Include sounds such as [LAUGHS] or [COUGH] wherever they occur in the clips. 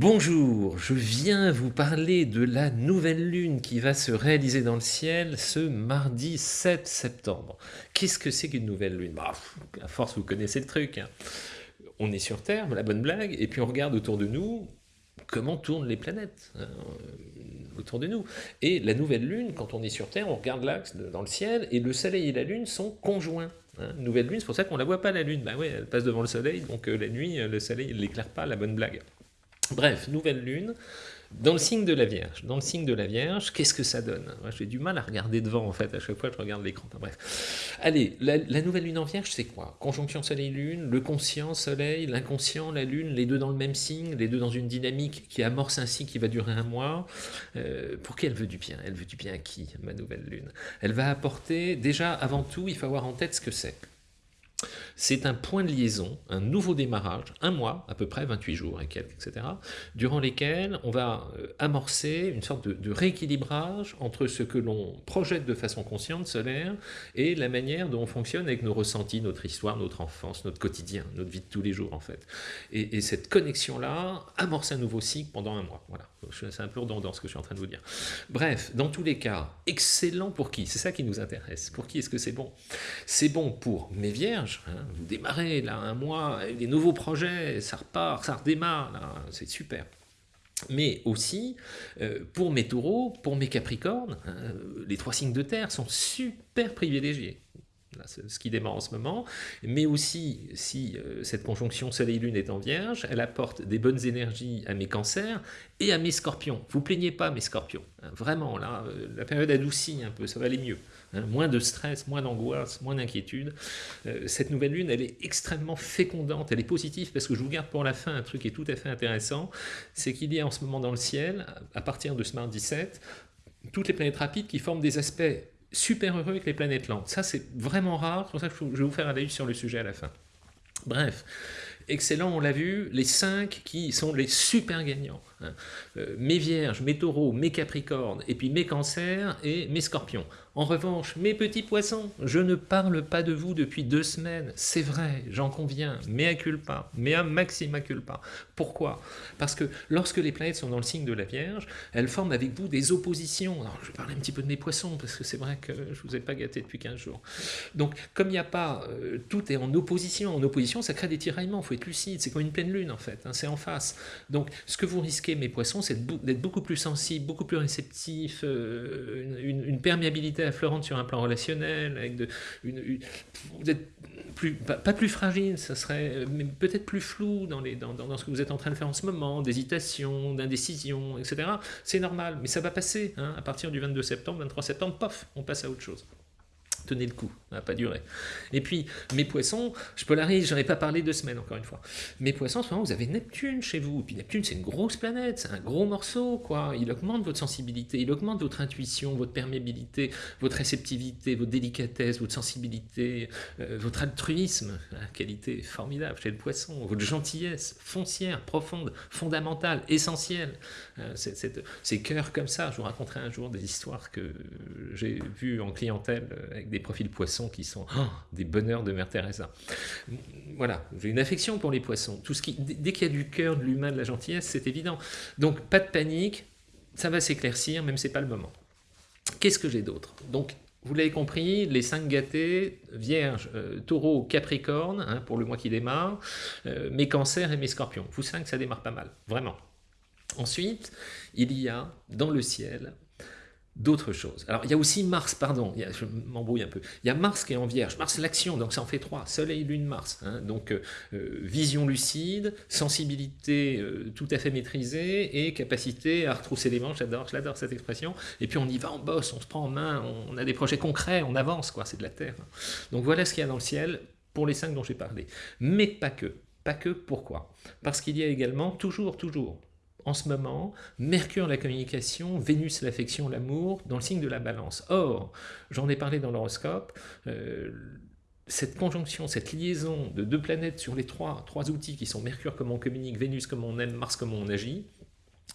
Bonjour, je viens vous parler de la nouvelle lune qui va se réaliser dans le ciel ce mardi 7 septembre. Qu'est-ce que c'est qu'une nouvelle lune? Bah, À force, vous connaissez le truc. Hein. On est sur Terre, la bonne blague, et puis on regarde autour de nous comment tournent les planètes hein, autour de nous. Et la nouvelle lune, quand on est sur Terre, on regarde l'axe dans le ciel, et le soleil et la lune sont conjoints. Hein. Nouvelle lune, c'est pour ça qu'on ne la voit pas la lune. Bah elle passe devant le soleil, donc euh, la nuit, le soleil ne l'éclaire pas, la bonne blague. Bref, nouvelle lune, dans le signe de la Vierge. Dans le signe de la Vierge, qu'est-ce que ça donne J'ai du mal à regarder devant, en fait, à chaque fois je regarde l'écran. bref. Allez, la, nouvelle lune en Vierge, c'est quoi? Conjonction Soleil-Lune, le conscient Soleil, l'inconscient, la Lune, les deux dans le même signe, les deux dans une dynamique qui amorce un qui va durer un mois. Euh, pour qui elle veut du bien? Elle veut du bien à qui, ma nouvelle lune? Elle va apporter, déjà, avant tout, il faut avoir en tête ce que c'est. C'est un point de liaison, un nouveau démarrage, un mois, à peu près 28 jours et quelques, etc., durant lesquels on va euh, amorcer une sorte de, rééquilibrage entre ce que l'on projette de façon consciente, solaire, et la manière dont on fonctionne avec nos ressentis, notre histoire, notre enfance, notre quotidien, notre vie de tous les jours, en fait. Et, et cette connexion-là amorce un nouveau cycle pendant un mois. Voilà. C'est un peu redondant ce que je suis en train de vous dire. Bref, dans tous les cas, excellent pour qui? C'est ça qui nous intéresse. Pour qui est-ce que c'est bon? C'est bon pour mes vierges. Hein. vous démarrez là un mois, des nouveaux projets, ça repart, ça redémarre, c'est super mais aussi euh, pour mes taureaux, pour mes capricornes, hein, les trois signes de terre sont super privilégiés ce qui démarre en ce moment, mais aussi si euh, cette conjonction Soleil-Lune est en Vierge, elle apporte des bonnes énergies à mes cancers et à mes scorpions. Vous plaignez pas mes scorpions, hein, vraiment, là, euh, la période adoucit un peu, ça va aller mieux. Hein. moins de stress, moins d'angoisse, moins d'inquiétude. Euh, cette nouvelle lune, elle est extrêmement fécondante, elle est positive, parce que je vous garde pour la fin un truc qui est tout à fait intéressant, c'est qu'il y a en ce moment dans le ciel, à partir de ce mardi 17, toutes les planètes rapides qui forment des aspects super heureux avec les planètes lentes. Ça, c'est vraiment rare, c'est pour ça que je vais vous faire un avis sur le sujet à la fin. Bref, excellent, on l'a vu, les cinq qui sont les super gagnants. Hein. Euh, mes vierges, mes taureaux, mes capricornes, et puis mes cancers et mes scorpions. En revanche, mes petits poissons, je ne parle pas de vous depuis deux semaines, c'est vrai, j'en conviens, mea culpa, mea maxima culpa. Pourquoi? Parce que lorsque les planètes sont dans le signe de la Vierge, elles forment avec vous des oppositions. Je vais parler un petit peu de mes poissons, parce que c'est vrai que je ne vous ai pas gâté depuis 15 jours. Donc, comme il n'y a pas, euh, tout est en opposition, en opposition, ça crée des tiraillements, il faut être lucide, c'est comme une pleine lune en fait, hein, c'est en face. Donc, ce que vous risquez, mes poissons, c'est d'être beaucoup plus sensible, beaucoup plus réceptif, euh, une, perméabilité affleurante sur un plan relationnel, vous êtes pas, plus fragile, ça serait, mais peut-être plus flou dans, ce que vous êtes en train de faire en ce moment, d'hésitation, d'indécision, etc. C'est normal, mais ça va passer. Hein, à partir du 22 septembre, 23 septembre, pof, on passe à autre chose tenez le coup, ça n'a pas duré. Et puis, mes poissons, je polarise, j'en ai pas parlé deux semaines, encore une fois. Mes poissons, en ce moment, vous avez Neptune chez vous, et puis Neptune, c'est une grosse planète, c'est un gros morceau, quoi. Il augmente votre sensibilité, il augmente votre intuition, votre perméabilité, votre réceptivité, votre délicatesse, votre sensibilité, euh, votre altruisme, qualité formidable chez le poisson, votre gentillesse foncière, profonde, fondamentale, essentielle. Euh, ces cœurs comme ça, je vous raconterai un jour des histoires que j'ai vues en clientèle avec des profils poissons qui sont oh, des bonheurs de Mère Teresa. Voilà, j'ai une affection pour les poissons. Tout ce qui, dès qu'il y a du cœur, de l'humain, de la gentillesse, c'est évident. Donc, pas de panique, ça va s'éclaircir, même si ce n'est pas le moment. Qu'est-ce que j'ai d'autre? Donc, vous l'avez compris, les cinq gâtés, Vierge, euh, Taureau, Capricorne, hein, pour le mois qui démarre, euh, mes cancers et mes scorpions. Vous cinq, ça démarre pas mal, vraiment. Ensuite, il y a dans le ciel d'autres choses. Alors, il y a aussi Mars, pardon, je m'embrouille un peu. Il y a Mars qui est en Vierge. Mars, l'action, donc ça en fait trois. Soleil, Lune, Mars. Hein. donc, euh, euh, vision lucide, sensibilité euh, tout à fait maîtrisée et capacité à retrousser les manches. J'adore, j'adore cette expression. Et puis, on y va, on bosse, on se prend en main, on, a des projets concrets, on avance, quoi. C'est de la Terre. Donc, voilà ce qu'il y a dans le ciel pour les cinq dont j'ai parlé. Mais pas que. Pas que, pourquoi? Parce qu'il y a également, toujours, toujours, en ce moment, Mercure la communication, Vénus l'affection, l'amour, dans le signe de la balance. Or, j'en ai parlé dans l'horoscope, euh, cette conjonction, cette liaison de deux planètes sur les trois, trois outils qui sont Mercure comme on communique, Vénus comme on aime, Mars comme on agit,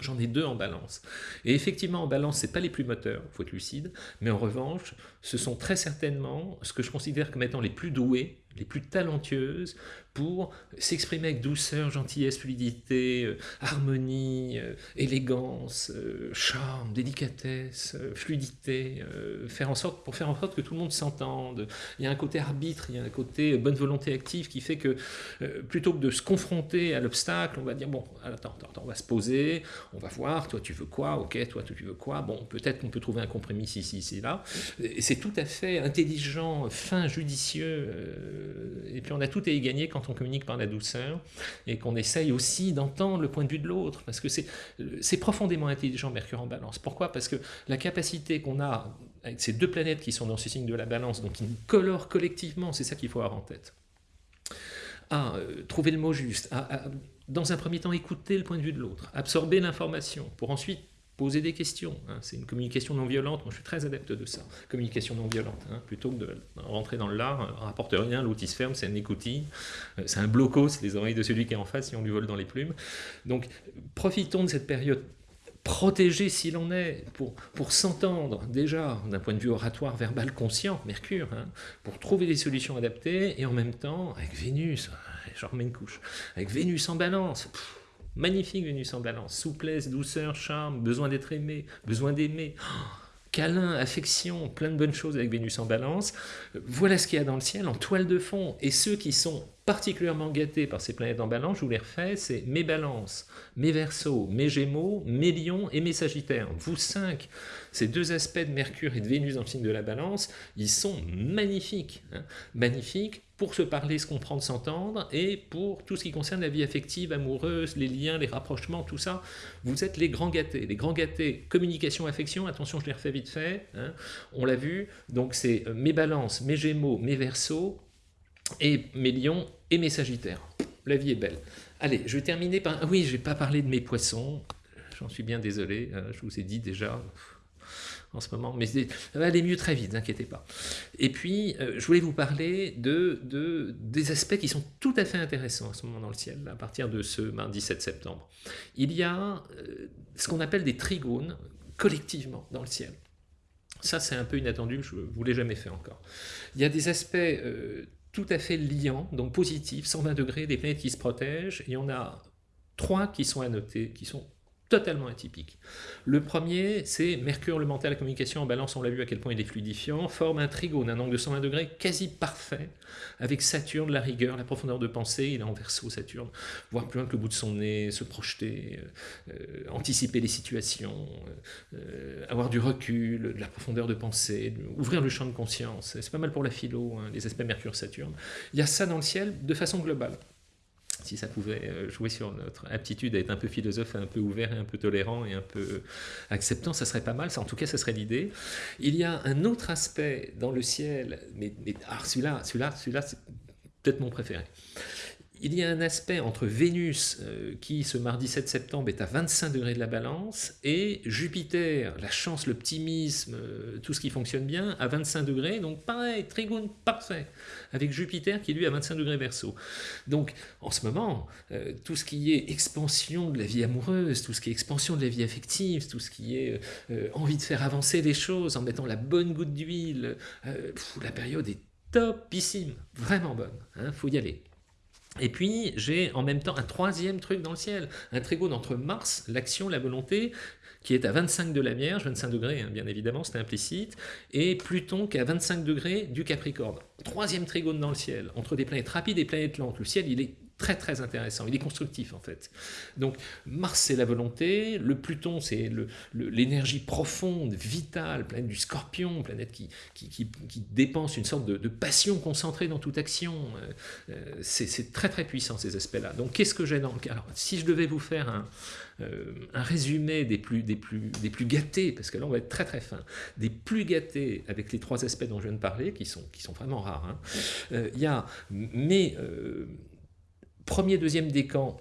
J'en ai deux en balance. Et effectivement, en balance, ce pas les plus moteurs, il faut être lucide, mais en revanche, ce sont très certainement ce que je considère comme étant les plus douées, les plus talentueuses, pour s'exprimer avec douceur, gentillesse, fluidité, euh, harmonie, euh, élégance, euh, charme, délicatesse, fluidité, faire en sorte, pour faire en sorte que tout le monde s'entende. Il y a un côté arbitre, il y a un côté bonne volonté active qui fait que plutôt que de se confronter à l'obstacle, on va dire bon, attends, attends, on va se poser, on va voir, toi tu veux quoi, ok, toi tu veux quoi, bon, peut-être qu'on peut trouver un compromis ici, ici, là. C'est tout à fait intelligent, fin, judicieux, et puis on a tout à y gagner quand on communique par la douceur et qu'on essaye aussi d'entendre le point de vue de l'autre, parce que c'est profondément intelligent Mercure en balance. Pourquoi? Parce que la capacité qu'on a avec ces deux planètes qui sont dans ce signe de la balance, donc qui nous colorent collectivement, c'est ça qu'il faut avoir en tête. À euh, trouver le mot juste, à, dans un premier temps écouter le point de vue de l'autre, absorber l'information, pour ensuite poser des questions. Hein. C'est une communication non violente. Moi, je suis très adepte de ça. Communication non violente. Hein. Plutôt que de rentrer dans l'art, euh, rapporte rien, l'outil se ferme, c'est un écoutille. Euh, c'est un bloco, c'est les oreilles de celui qui est en face si on lui vole dans les plumes. Donc, profitons de cette période protégée s'il en est, pour, pour s'entendre déjà d'un point de vue oratoire, verbal, conscient, Mercure, hein, pour trouver des solutions adaptées, et en même temps, avec Vénus, je remets une couche, avec Vénus en balance, Magnifique Vénus en balance, souplesse, douceur, charme, besoin d'être aimé, besoin d'aimer, oh, câlin, affection, plein de bonnes choses avec Vénus en balance. Voilà ce qu'il y a dans le ciel en toile de fond. Et ceux qui sont particulièrement gâtés par ces planètes en balance, je vous les refais, c'est mes balances, mes versos, mes gémeaux, mes lions et mes sagittaires. Vous cinq, ces deux aspects de Mercure et de Vénus dans le signe de la balance, ils sont magnifiques. Hein. magnifiques pour se parler, se comprendre, s'entendre, et pour tout ce qui concerne la vie affective, amoureuse, les liens, les rapprochements, tout ça, vous êtes les grands gâtés. Les grands gâtés, communication, affection, attention, je les refais vite fait, hein. on l'a vu, donc c'est euh, mes balances, mes gémeaux, mes versos, et mes lions et mes sagittaires. La vie est belle. Allez, je vais terminer par... Oui, je vais pas parler de mes poissons, j'en suis bien désolé, hein, je vous ai dit déjà, en ce moment, mais ça va aller mieux très vite, n'inquiétez pas. Et puis, euh, je voulais vous parler de, de, des aspects qui sont tout à fait intéressants en ce moment dans le ciel, à partir de ce mardi 7 septembre. Il y a euh, ce qu'on appelle des trigones collectivement dans le ciel. Ça, c'est un peu inattendu, je ne vous l'ai jamais fait encore. Il y a des aspects euh, tout à fait liants, donc positifs, 120 degrés, des planètes qui se protègent, et on a trois qui sont à noter, qui sont totalement atypique. Le premier, c'est Mercure, le mental, la communication en balance, on l'a vu à quel point il est fluidifiant, forme un trigone, un angle de 120 degrés quasi parfait, avec Saturne, la rigueur, la profondeur de pensée, il est en verso Saturne, voir plus loin que le bout de son nez, se projeter, euh, euh, anticiper les situations, euh, avoir du recul, de la profondeur de pensée, ouvrir le champ de conscience, c'est pas mal pour la philo, hein, les aspects Mercure-Saturne. Il y a ça dans le ciel de façon globale si ça pouvait euh, jouer sur notre aptitude à être un peu philosophe, un peu ouvert un peu tolérant et un peu acceptant, ça serait pas mal, en tout cas ça serait l'idée. Il y a un autre aspect dans le ciel, mais, mais ah, celui-là, celui-là, celui-là c'est peut-être mon préféré il y a un aspect entre Vénus, euh, qui ce mardi 7 septembre est à 25 degrés de la balance, et Jupiter, la chance, l'optimisme, euh, tout ce qui fonctionne bien, à 25 degrés, donc pareil, trigone parfait, avec Jupiter qui lui à 25 degrés verso. Donc en ce moment, euh, tout ce qui est expansion de la vie amoureuse, tout ce qui est expansion de la vie affective, tout ce qui est envie de faire avancer les choses en mettant la bonne goutte d'huile, la période est topissime, vraiment bonne, il hein, faut y aller. Et puis, j'ai en même temps un troisième truc dans le ciel, un trigone entre Mars, l'action, la volonté, qui est à 25 de la Vierge, 25 degrés, hein, bien évidemment, c'est implicite, et Pluton qui est à 25 degrés du Capricorne. Troisième trigone dans le ciel, entre des planètes rapides et planètes lentes. Le ciel, il est très très intéressant, il est constructif en fait. Donc Mars c'est la volonté, le Pluton c'est l'énergie profonde, vitale, planète du scorpion, planète qui, qui, dépense une sorte de, passion concentrée dans toute action. Euh, euh, c'est très très puissant ces aspects-là. Donc qu'est-ce que j'ai dans le Alors si je devais vous faire un, euh, un résumé des plus, des, plus, des plus gâtés, parce que là on va être très très fin, des plus gâtés avec les trois aspects dont je viens de parler, qui sont, qui sont vraiment rares, hein. il y a mes premier, deuxième décan,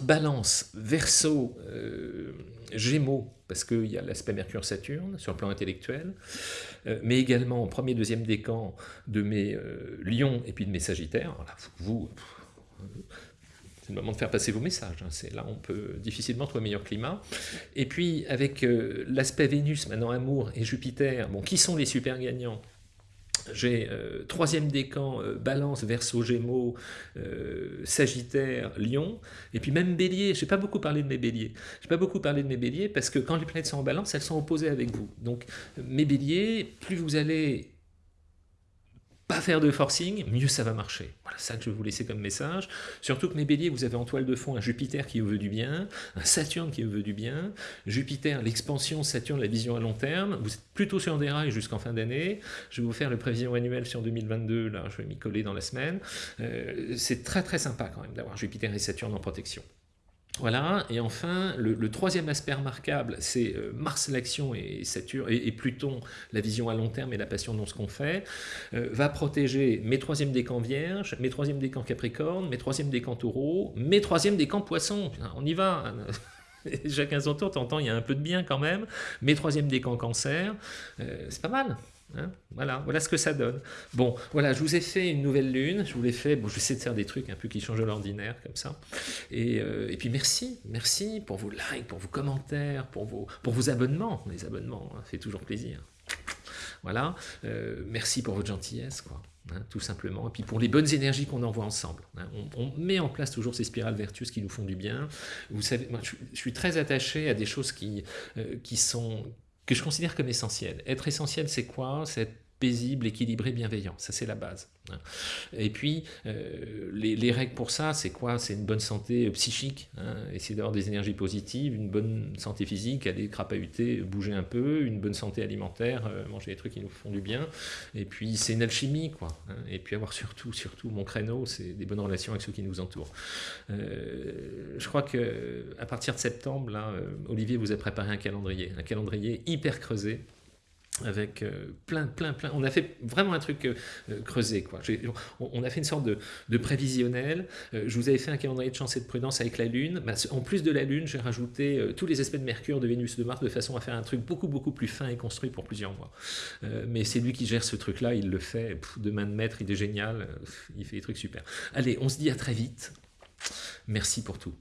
balance, verso, euh, gémeaux, parce qu'il y a l'aspect Mercure-Saturne sur le plan intellectuel, euh, mais également premier, deuxième décan de mes euh, lions et puis de mes sagittaires. vous, c'est le moment de faire passer vos messages. Hein. Là on peut difficilement trouver meilleur climat. Et puis avec l'aspect Vénus, maintenant amour, et Jupiter, bon, qui sont les super gagnants? J'ai euh, troisième décan, euh, balance, verso, gémeaux, euh, sagittaire, lion, et puis même bélier, je n'ai pas beaucoup parlé de mes béliers. Je n'ai pas beaucoup parlé de mes béliers parce que quand les planètes sont en balance, elles sont opposées avec vous. Donc mes béliers, plus vous allez pas faire de forcing, mieux ça va marcher. Voilà ça que je vais vous laisser comme message. Surtout que mes béliers, vous avez en toile de fond un Jupiter qui vous veut du bien, un Saturne qui vous veut du bien, Jupiter, l'expansion, Saturne, la vision à long terme. Vous êtes plutôt sur des rails jusqu'en fin d'année. Je vais vous faire le prévision annuelle sur 2022, là je vais m'y coller dans la semaine. Euh, c'est très très sympa quand même d'avoir Jupiter et Saturne en protection. Voilà, et enfin, le, troisième aspect remarquable, c'est euh, Mars l'action et Saturne et, Pluton, la vision à long terme et la passion dans ce qu'on fait, euh, va protéger mes troisièmes décans vierges, mes troisièmes décans capricorne, mes troisièmes décans taureau, mes troisièmes décans poisson. On y va [LAUGHS] Chacun son t'entends, il y a un peu de bien quand même. Mes troisièmes décans cancer, euh, c'est pas mal. Hein, voilà, voilà ce que ça donne. Bon, voilà, je vous ai fait une nouvelle lune, je vous l'ai fait, bon, je vais essayer de faire des trucs un peu qui changent l'ordinaire, comme ça. Et, euh, et, puis merci, merci pour vos likes, pour vos commentaires, pour vos, pour vos abonnements. Les abonnements, hein, fait toujours plaisir. Voilà, euh, merci pour votre gentillesse, quoi. Hein, tout simplement, et puis pour les bonnes énergies qu'on envoie ensemble. on, met en place toujours ces spirales vertueuses qui nous font du bien. Vous savez, moi, je, suis très attaché à des choses qui, euh, qui sont que je considère comme essentiel. Être essentiel, c'est quoi? C'est paisible, équilibré, bienveillant. Ça, c'est la base. Hein. Et puis, euh, les, règles pour ça, c'est quoi? C'est une bonne santé euh, psychique, hein, essayer d'avoir des énergies positives, une bonne santé physique, aller crapahuter, bouger un peu, une bonne santé alimentaire, euh, manger des trucs qui nous font du bien. Et puis, c'est une alchimie, quoi. Hein. Et puis, avoir surtout, surtout, mon créneau, c'est des bonnes relations avec ceux qui nous entourent. je crois que à partir de septembre, là, Olivier vous a préparé un calendrier, un calendrier hyper creusé avec euh, plein, plein, plein. On a fait vraiment un truc euh, euh, creusé. Quoi. On, a fait une sorte de, prévisionnel. je vous avais fait un calendrier de chance et de prudence avec la Lune. Bah, en plus de la Lune, j'ai rajouté tous les aspects de Mercure, de Vénus, de Mars, de façon à faire un truc beaucoup, beaucoup plus fin et construit pour plusieurs mois. mais c'est lui qui gère ce truc-là. Il le fait de main de maître. Il est génial. il fait des trucs super. Allez, on se dit à très vite. Merci pour tout.